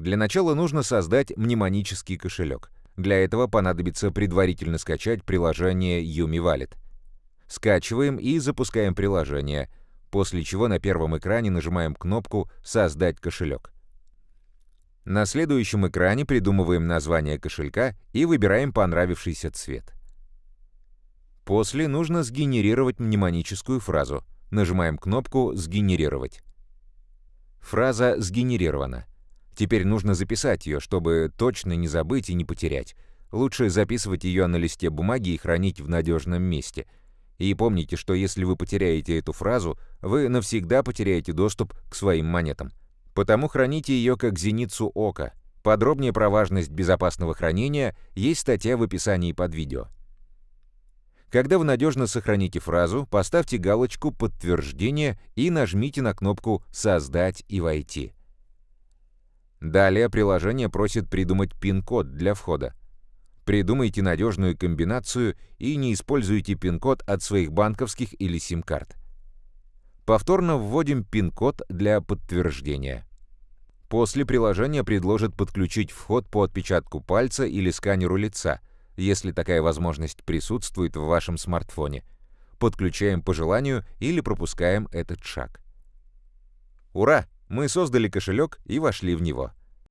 Для начала нужно создать мнемонический кошелек. Для этого понадобится предварительно скачать приложение Yumi Wallet. Скачиваем и запускаем приложение, после чего на первом экране нажимаем кнопку «Создать кошелек». На следующем экране придумываем название кошелька и выбираем понравившийся цвет. После нужно сгенерировать мнемоническую фразу. Нажимаем кнопку «Сгенерировать». Фраза сгенерирована. Теперь нужно записать ее, чтобы точно не забыть и не потерять. Лучше записывать ее на листе бумаги и хранить в надежном месте. И помните, что если вы потеряете эту фразу, вы навсегда потеряете доступ к своим монетам. Потому храните ее как зеницу ока. Подробнее про важность безопасного хранения есть статья в описании под видео. Когда вы надежно сохраните фразу, поставьте галочку «Подтверждение» и нажмите на кнопку «Создать и войти». Далее приложение просит придумать пин-код для входа. Придумайте надежную комбинацию и не используйте пин-код от своих банковских или сим-карт. Повторно вводим пин-код для подтверждения. После приложение предложит подключить вход по отпечатку пальца или сканеру лица – если такая возможность присутствует в вашем смартфоне. Подключаем по желанию или пропускаем этот шаг. Ура! Мы создали кошелек и вошли в него.